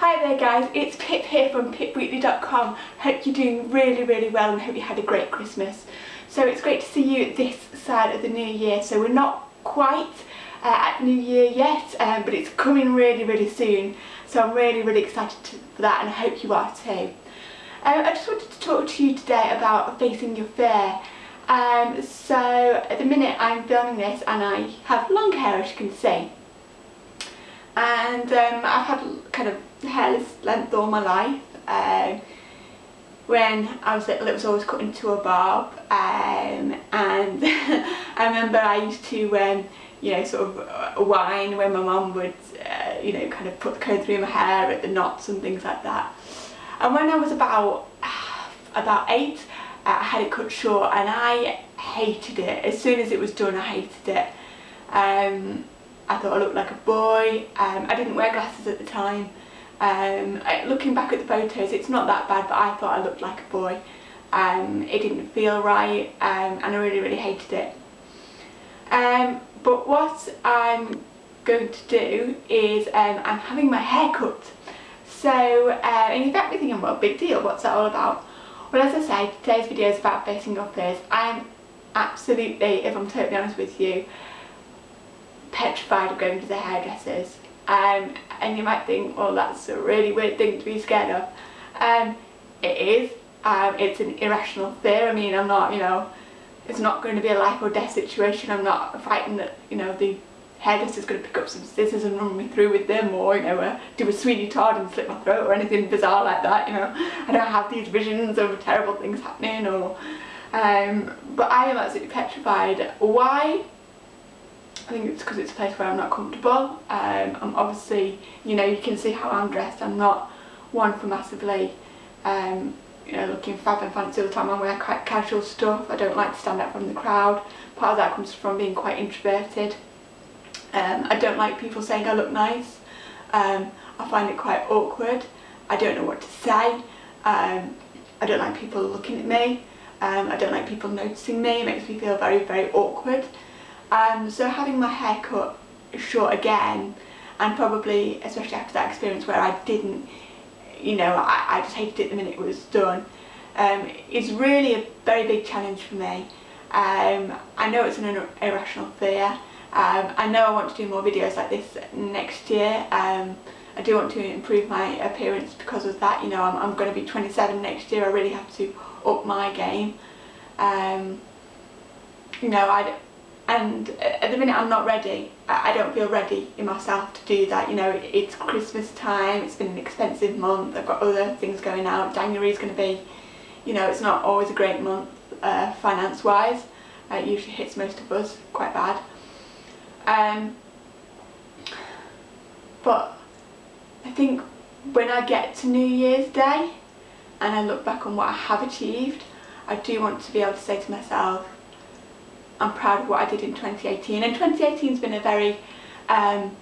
Hi there guys, it's Pip here from pipweekly.com. Hope you're doing really really well and hope you had a great Christmas. So it's great to see you this side of the new year. So we're not quite uh, at New Year yet, um, but it's coming really really soon. So I'm really really excited to, for that and I hope you are too. Um, I just wanted to talk to you today about facing your fear. Um, so at the minute I'm filming this and I have long hair as you can see and um, I've had kind of hairless length all my life. Um, when I was little it was always cut into a bob. Um, and I remember I used to um, you know sort of uh, whine when my mum would uh, you know kind of put the comb through my hair at the knots and things like that. And when I was about about eight uh, I had it cut short and I hated it. As soon as it was done I hated it. Um, I thought I looked like a boy. Um, I didn't wear glasses at the time. Um, looking back at the photos, it's not that bad, but I thought I looked like a boy. Um, it didn't feel right, um, and I really, really hated it. Um, but what I'm going to do is um, I'm having my hair cut. So, uh, and you might be thinking, well, big deal, what's that all about? Well, as I say, today's video is about facing your fears. I'm absolutely, if I'm totally honest with you, petrified of going to the hairdressers. Um, and you might think well that's a really weird thing to be scared of. Um, it is. Um, it's an irrational fear. I mean I'm not you know it's not going to be a life or death situation. I'm not frightened that you know the hairdresser's going to pick up some scissors and run me through with them or you know uh, do a Sweeney Todd and slit my throat or anything bizarre like that you know. I don't have these visions of terrible things happening or um, but I am absolutely petrified. Why I think it's because it's a place where I'm not comfortable. Um, I'm obviously, you know, you can see how I'm dressed. I'm not one for massively, um, you know, looking fab and fancy all the time. I wear quite casual stuff. I don't like to stand out from the crowd. Part of that comes from being quite introverted. Um, I don't like people saying I look nice. Um, I find it quite awkward. I don't know what to say. Um, I don't like people looking at me. Um, I don't like people noticing me. It makes me feel very, very awkward. Um, so having my hair cut short again and probably especially after that experience where I didn't you know I, I just hated it the minute it was done um, is really a very big challenge for me. Um, I know it's an irrational fear. Um, I know I want to do more videos like this next year. Um, I do want to improve my appearance because of that. You know, I'm, I'm going to be 27 next year. I really have to up my game. Um, you know, I and at the minute I'm not ready. I don't feel ready in myself to do that. You know, it's Christmas time, it's been an expensive month, I've got other things going out. January is going to be, you know, it's not always a great month uh, finance-wise. Uh, it usually hits most of us quite bad. Um, but I think when I get to New Year's Day and I look back on what I have achieved, I do want to be able to say to myself, I'm proud of what I did in 2018 and 2018 has been a very um,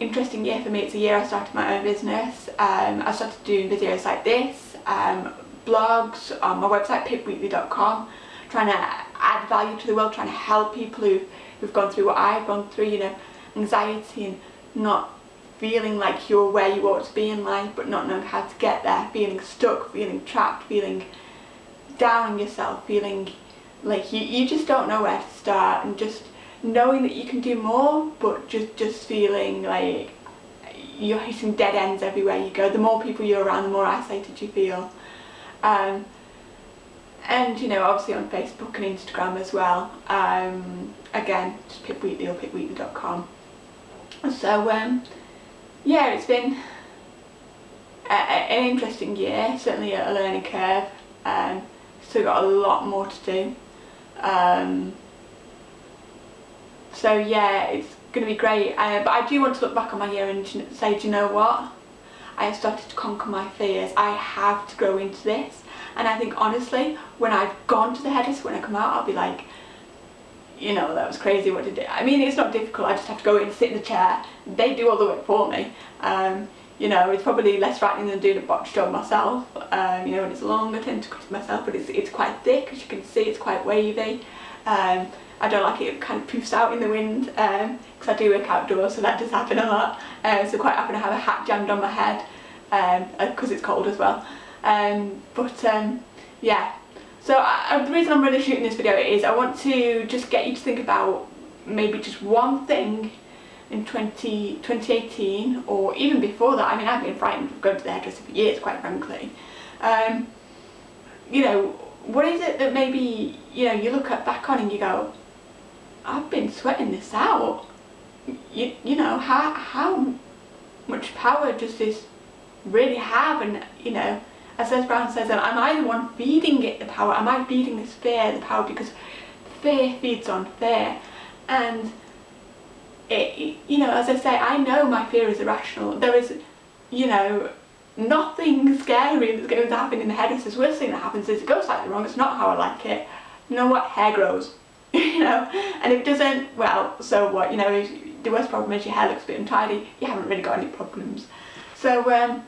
interesting year for me. It's a year I started my own business. Um, I started doing videos like this, um, blogs on my website pipweekly.com, trying to add value to the world, trying to help people who, who've gone through what I've gone through, you know, anxiety and not feeling like you're where you ought to be in life but not knowing how to get there, feeling stuck, feeling trapped, feeling down on yourself, feeling like you, you just don't know where to start and just knowing that you can do more but just just feeling like you're hitting dead ends everywhere you go. The more people you're around the more isolated you feel. Um, and you know obviously on Facebook and Instagram as well. Um, again just pipweekly or pipweekly.com so um, yeah it's been a, a, an interesting year certainly a learning curve. Um, still got a lot more to do um, so yeah, it's going to be great. Uh, but I do want to look back on my year and say, do you know what? I have started to conquer my fears. I have to grow into this. And I think honestly, when I've gone to the hairdresser, when I come out, I'll be like, you know, that was crazy, what did it? I mean, it's not difficult, I just have to go in, sit in the chair, they do all the work for me. Um, you know, it's probably less frightening than doing a botch job myself. Um, you know, when it's long, I tend to cut it myself, but it's, it's quite thick, as you can see, it's quite wavy. Um, I don't like it, it kind of poofs out in the wind, because um, I do work outdoors, so that does happen a lot. Uh, so quite often I have a hat jammed on my head, because um, it's cold as well. Um, but um, yeah, so I, the reason I'm really shooting this video is I want to just get you to think about maybe just one thing in 20, 2018 or even before that. I mean I've been frightened of going to the hairdresser for years quite frankly. Um, you know, what is it that maybe, you know, you look at back on and you go, I've been sweating this out. You, you know, how, how much power does this really have? And, you know, as Les Brown says, am I the one feeding it the power? Am I feeding this fear the power? Because fear feeds on fear. And, it, you know, as I say, I know my fear is irrational. There is, you know, nothing scary that's going to happen in the head. It's the worst thing that happens is it goes slightly wrong. It's not how I like it. You know what? Hair grows. you know, and if it doesn't, well, so what? You know, the worst problem is your hair looks a bit untidy. You haven't really got any problems. So, um,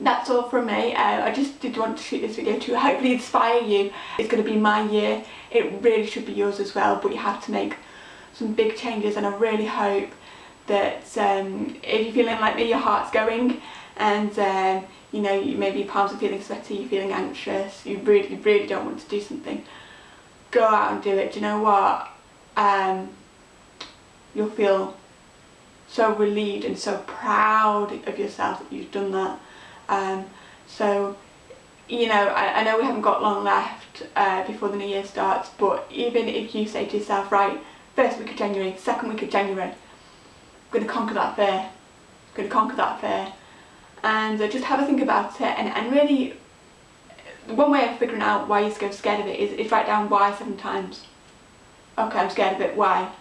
that's all from me. Uh, I just did want to shoot this video to hopefully inspire you. It's going to be my year. It really should be yours as well, but you have to make some big changes and I really hope that um, if you're feeling like me, your heart's going and um, you know, you, maybe your palms are feeling sweaty, you're feeling anxious, you really, really don't want to do something, go out and do it. Do you know what? Um, you'll feel so relieved and so proud of yourself that you've done that. Um, so, you know, I, I, know we haven't got long left uh, before the new year starts, but even if you say to yourself, right, first week of January, second week of January, I'm going to conquer that fear, I'm going to conquer that fear, and uh, just have a think about it, and, and really, one way of figuring out why you're scared of it is, is write down why seven times. Okay, I'm scared of it, why?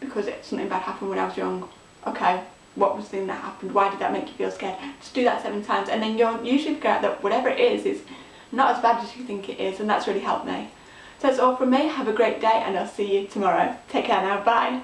Because it, something bad happened when I was young. Okay, what was the thing that happened, why did that make you feel scared? Just do that seven times and then you'll usually figure out that whatever it is is not as bad as you think it is and that's really helped me. So that's all from me, have a great day and I'll see you tomorrow. Take care now, bye!